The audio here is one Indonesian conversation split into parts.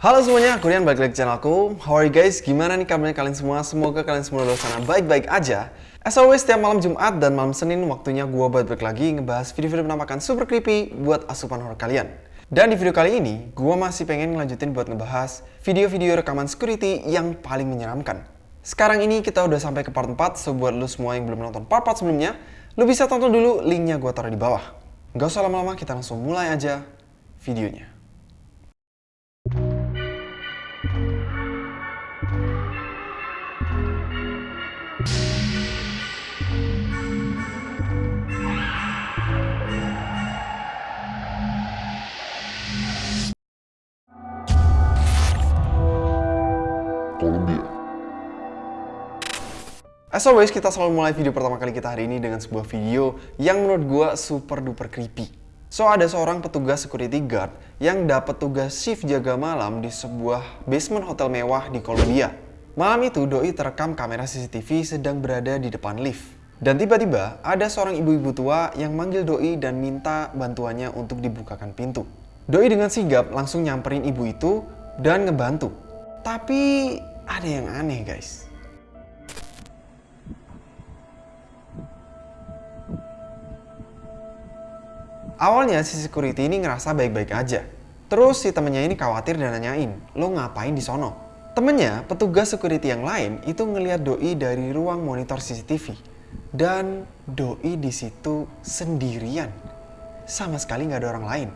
Halo semuanya, aku Rian balik lagi ke channelku. How are you guys? Gimana nih kabarnya kalian semua? Semoga kalian semua di sana baik-baik aja. As always, setiap malam Jumat dan malam Senin waktunya gue balik lagi ngebahas video-video penampakan super creepy buat asupan horror kalian. Dan di video kali ini, gue masih pengen ngelanjutin buat ngebahas video-video rekaman security yang paling menyeramkan. Sekarang ini kita udah sampai ke part 4, so buat lu semua yang belum nonton part-part sebelumnya, lu bisa tonton dulu, linknya gue taruh di bawah. Gak usah lama-lama, kita langsung mulai aja videonya. As always, kita selalu mulai video pertama kali kita hari ini dengan sebuah video yang menurut gua super duper creepy. So, ada seorang petugas security guard yang dapat tugas shift jaga malam di sebuah basement hotel mewah di Columbia. Malam itu, Doi terekam kamera CCTV sedang berada di depan lift. Dan tiba-tiba, ada seorang ibu-ibu tua yang manggil Doi dan minta bantuannya untuk dibukakan pintu. Doi dengan sigap langsung nyamperin ibu itu dan ngebantu. Tapi ada yang aneh guys. Awalnya si security ini ngerasa baik-baik aja. Terus si temennya ini khawatir dan nanyain, lo ngapain di sono? Temennya, petugas security yang lain itu ngelihat Doi dari ruang monitor CCTV. Dan Doi di situ sendirian. Sama sekali nggak ada orang lain.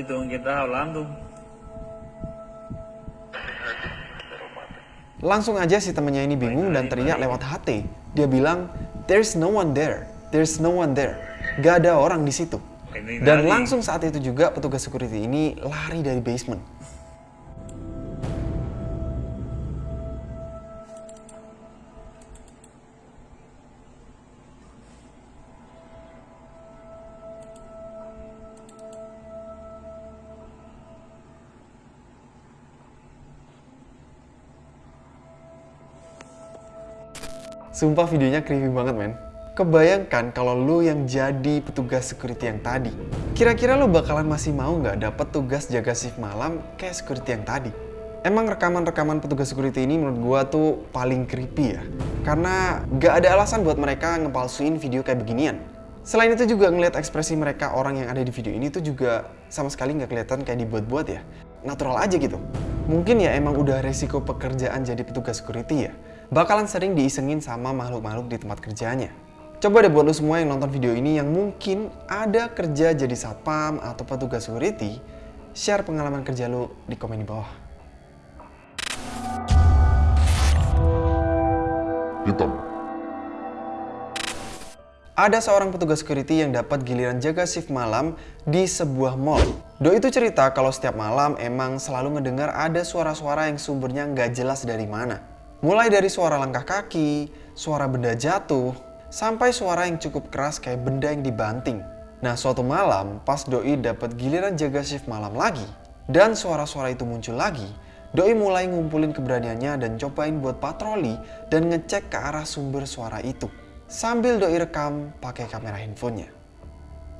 Hermanito, ¿con quién estás hablando? Langsung aja si temennya ini bingung dan teriak lewat HT. Dia bilang, There's no one there. There's no one there. Gak ada orang di situ. Dan langsung saat itu juga petugas security ini lari dari basement. Sumpah videonya creepy banget men. Kebayangkan kalau lu yang jadi petugas security yang tadi. Kira-kira lu bakalan masih mau nggak dapet tugas jaga shift malam kayak security yang tadi? Emang rekaman-rekaman petugas security ini menurut gua tuh paling creepy ya. Karena nggak ada alasan buat mereka ngepalsuin video kayak beginian. Selain itu juga ngeliat ekspresi mereka orang yang ada di video ini tuh juga sama sekali nggak kelihatan kayak dibuat-buat ya. Natural aja gitu. Mungkin ya emang udah resiko pekerjaan jadi petugas security ya. Bakalan sering diisengin sama makhluk-makhluk di tempat kerjanya. Coba deh buat lu semua yang nonton video ini yang mungkin ada kerja jadi satpam atau petugas security, share pengalaman kerja lu di komen di bawah. Hitam. Ada seorang petugas security yang dapat giliran jaga shift malam di sebuah mall. Do itu cerita kalau setiap malam emang selalu ngedengar ada suara-suara yang sumbernya nggak jelas dari mana. Mulai dari suara langkah kaki, suara benda jatuh, sampai suara yang cukup keras kayak benda yang dibanting. Nah suatu malam pas Doi dapat giliran jaga shift malam lagi, dan suara-suara itu muncul lagi, Doi mulai ngumpulin keberaniannya dan cobain buat patroli dan ngecek ke arah sumber suara itu. Sambil Doi rekam pakai kamera handphonenya.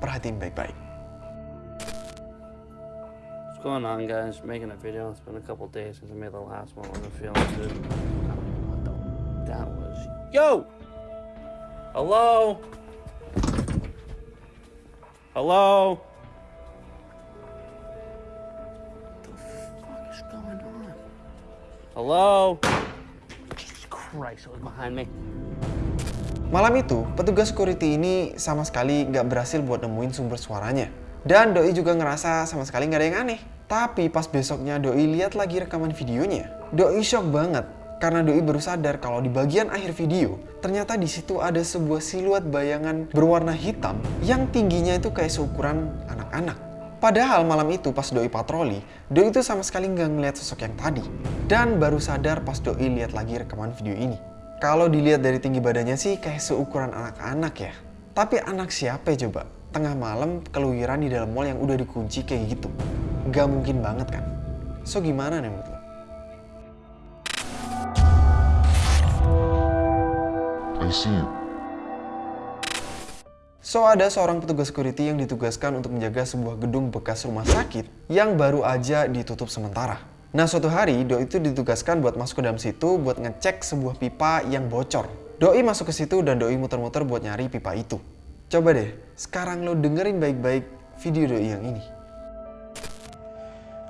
Perhatiin baik-baik. What's going on, guys? Making a video. It's been a couple days since I made the last one. I'm feeling good. That was. Yo! Hello? Hello? What the fuck is going on? Hello? Jesus Christ, it was behind me. Malam itu, petugas security ini sama sekali nggak berhasil buat nemuin sumber suaranya. Dan Doi juga ngerasa sama sekali nggak ada yang aneh. Tapi pas besoknya Doi lihat lagi rekaman videonya. Doi shock banget karena Doi baru sadar kalau di bagian akhir video ternyata di situ ada sebuah siluet bayangan berwarna hitam yang tingginya itu kayak seukuran anak-anak. Padahal malam itu pas Doi patroli, Doi itu sama sekali nggak ngeliat sosok yang tadi. Dan baru sadar pas Doi lihat lagi rekaman video ini. Kalau dilihat dari tinggi badannya sih kayak seukuran anak-anak ya. Tapi anak siapa coba? Tengah malam keluyuran di dalam mall yang udah dikunci kayak gitu. Gak mungkin banget kan? So gimana nih menurut lo? See you. So ada seorang petugas security yang ditugaskan untuk menjaga sebuah gedung bekas rumah sakit yang baru aja ditutup sementara. Nah suatu hari Doi itu ditugaskan buat masuk ke dalam situ buat ngecek sebuah pipa yang bocor. Doi masuk ke situ dan Doi muter-muter buat nyari pipa itu. Coba deh, sekarang lo dengerin baik-baik video Doi yang ini.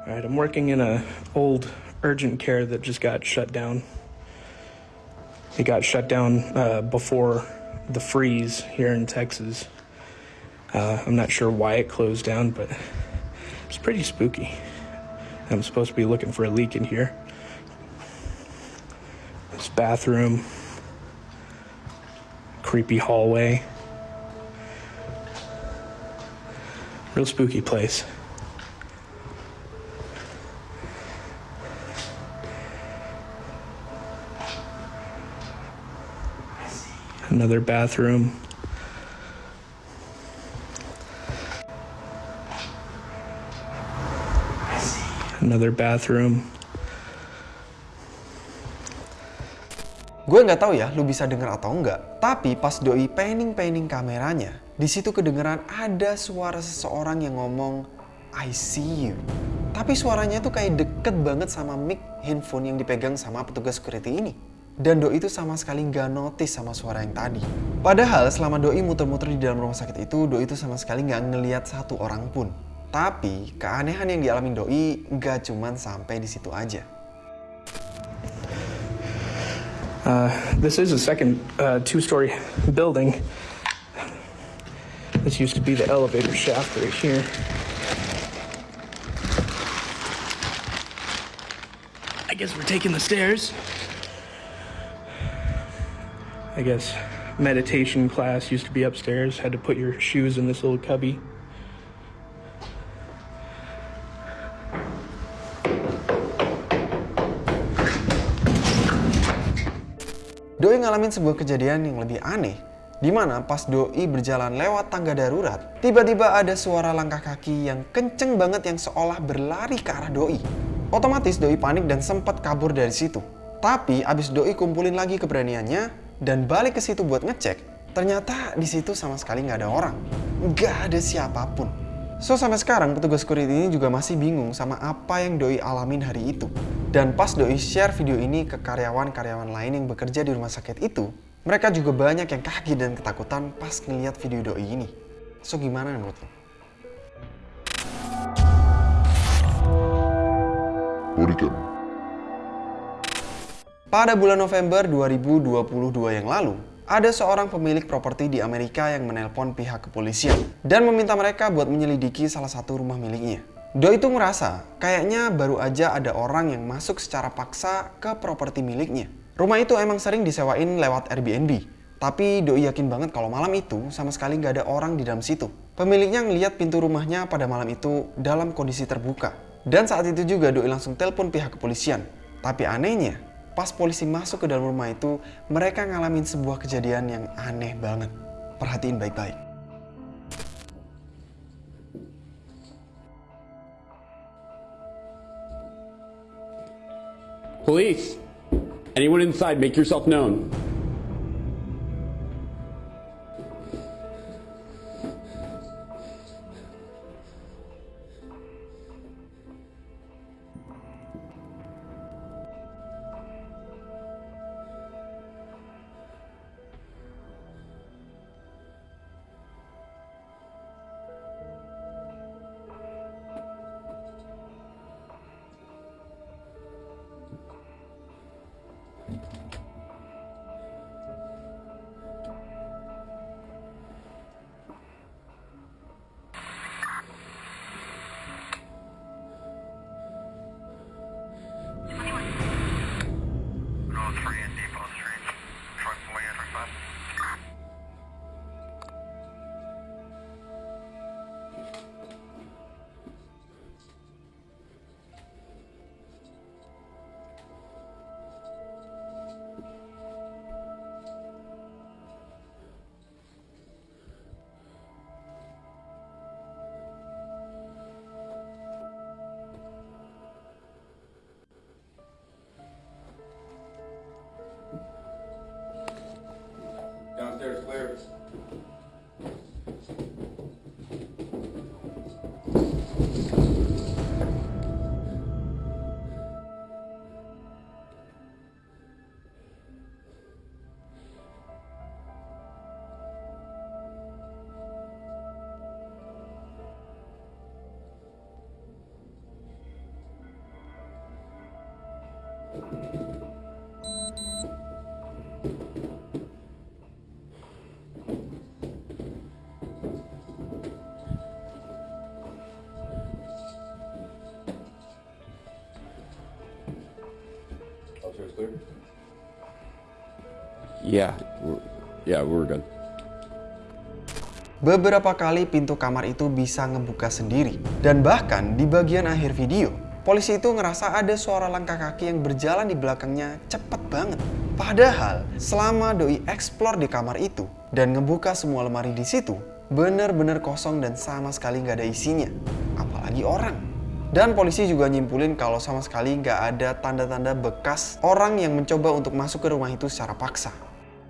All right, I'm working in a old urgent care that just got shut down. It got shut down uh, before the freeze here in Texas. Uh, I'm not sure why it closed down, but it's pretty spooky. I'm supposed to be looking for a leak in here. This bathroom, creepy hallway. Real spooky place. Another bathroom. Another bathroom. Gue nggak tahu ya, lu bisa denger atau enggak. Tapi pas doi painting-painting kameranya, di situ kedengeran ada suara seseorang yang ngomong I see you. Tapi suaranya tuh kayak deket banget sama mic handphone yang dipegang sama petugas security ini. Dan Doi itu sama sekali nggak notice sama suara yang tadi. Padahal selama Doi muter-muter di dalam rumah sakit itu, Doi itu sama sekali nggak ngeliat satu orang pun. Tapi keanehan yang dialami Doi nggak cuman sampai di situ aja. Uh, this is a second uh, two-story building. This used to be the elevator shaft right here. I guess we're taking the stairs. I guess meditation class used to be upstairs. Had to put your shoes in this little cubby. Doi ngalamin sebuah kejadian yang lebih aneh, di mana pas Doi berjalan lewat tangga darurat, tiba-tiba ada suara langkah kaki yang kenceng banget yang seolah berlari ke arah Doi. Otomatis Doi panik dan sempat kabur dari situ. Tapi abis Doi kumpulin lagi keberaniannya dan balik ke situ buat ngecek, ternyata di situ sama sekali nggak ada orang, nggak ada siapa pun. So sampai sekarang petugas security ini juga masih bingung sama apa yang Doi alamin hari itu. Dan pas Doi share video ini ke karyawan-karyawan lain yang bekerja di rumah sakit itu, mereka juga banyak yang kaget dan ketakutan pas ngeliat video Doi ini. So gimana menurut lo? Bodycam. Pada bulan November 2022 yang lalu, ada seorang pemilik properti di Amerika yang menelpon pihak kepolisian dan meminta mereka buat menyelidiki salah satu rumah miliknya. Doi itu merasa kayaknya baru aja ada orang yang masuk secara paksa ke properti miliknya. Rumah itu emang sering disewain lewat Airbnb, tapi Doi yakin banget kalau malam itu sama sekali nggak ada orang di dalam situ. Pemiliknya ngeliat pintu rumahnya pada malam itu dalam kondisi terbuka. Dan saat itu juga Doi langsung telepon pihak kepolisian. Tapi anehnya, pas polisi masuk ke dalam rumah itu, mereka ngalamin sebuah kejadian yang aneh banget. Perhatiin baik-baik. Police! Anyone inside, make yourself known. Yeah, we're, yeah, we're good. Beberapa kali pintu kamar itu bisa ngebuka sendiri. Dan bahkan di bagian akhir video, polisi itu ngerasa ada suara langkah kaki yang berjalan di belakangnya cepet banget. Padahal selama doi explore di kamar itu dan ngebuka semua lemari di situ, bener-bener kosong dan sama sekali nggak ada isinya. Apalagi orang. Dan polisi juga nyimpulin kalau sama sekali nggak ada tanda-tanda bekas orang yang mencoba untuk masuk ke rumah itu secara paksa.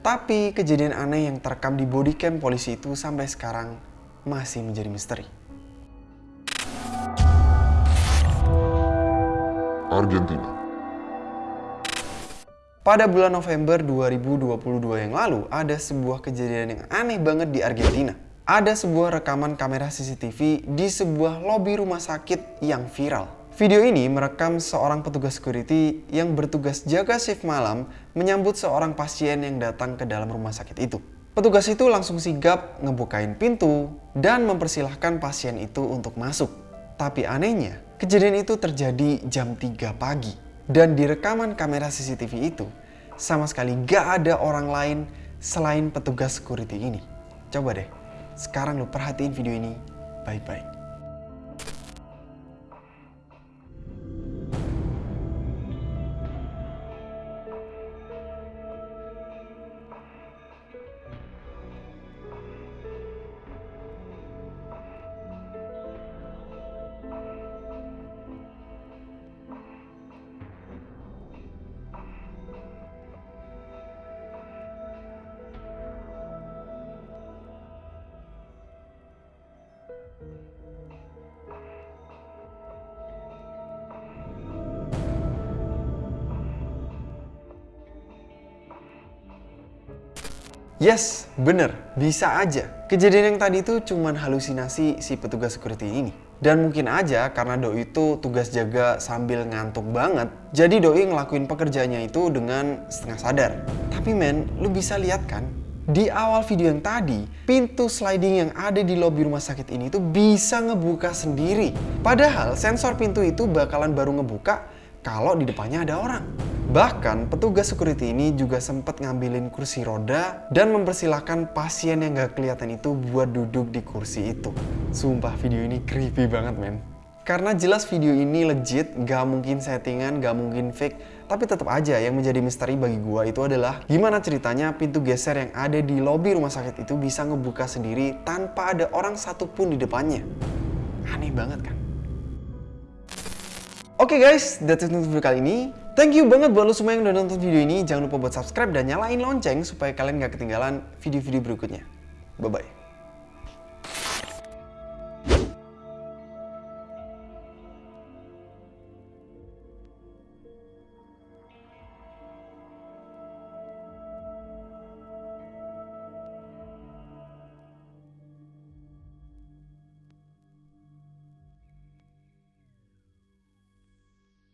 Tapi kejadian aneh yang terekam di bodycam polisi itu sampai sekarang masih menjadi misteri. Argentina. Pada bulan November 2022 yang lalu, ada sebuah kejadian yang aneh banget di Argentina. Ada sebuah rekaman kamera CCTV di sebuah lobi rumah sakit yang viral. Video ini merekam seorang petugas security yang bertugas jaga shift malam menyambut seorang pasien yang datang ke dalam rumah sakit itu. Petugas itu langsung sigap ngebukain pintu dan mempersilahkan pasien itu untuk masuk. Tapi anehnya, kejadian itu terjadi jam 3 pagi. Dan di rekaman kamera CCTV itu, sama sekali gak ada orang lain selain petugas security ini. Coba deh, sekarang lu perhatiin video ini baik-baik. Yes, bener, bisa aja. Kejadian yang tadi itu cuman halusinasi si petugas security ini. Dan mungkin aja karena Doi itu tugas jaga sambil ngantuk banget, jadi Doi ngelakuin pekerjaannya itu dengan setengah sadar. Tapi men, lu bisa lihat kan, di awal video yang tadi, pintu sliding yang ada di lobi rumah sakit ini tuh bisa ngebuka sendiri. Padahal sensor pintu itu bakalan baru ngebuka kalau di depannya ada orang. Bahkan petugas security ini juga sempat ngambilin kursi roda dan mempersilahkan pasien yang gak kelihatan itu buat duduk di kursi itu. Sumpah video ini creepy banget men. Karena jelas video ini legit, gak mungkin settingan, gak mungkin fake. Tapi tetap aja yang menjadi misteri bagi gua itu adalah gimana ceritanya pintu geser yang ada di lobi rumah sakit itu bisa ngebuka sendiri tanpa ada orang satupun di depannya. Aneh banget kan? Oke guys, that's it untuk video kali ini. Thank you banget buat lo semua yang udah nonton video ini. Jangan lupa buat subscribe dan nyalain lonceng supaya kalian gak ketinggalan video-video berikutnya. Bye-bye.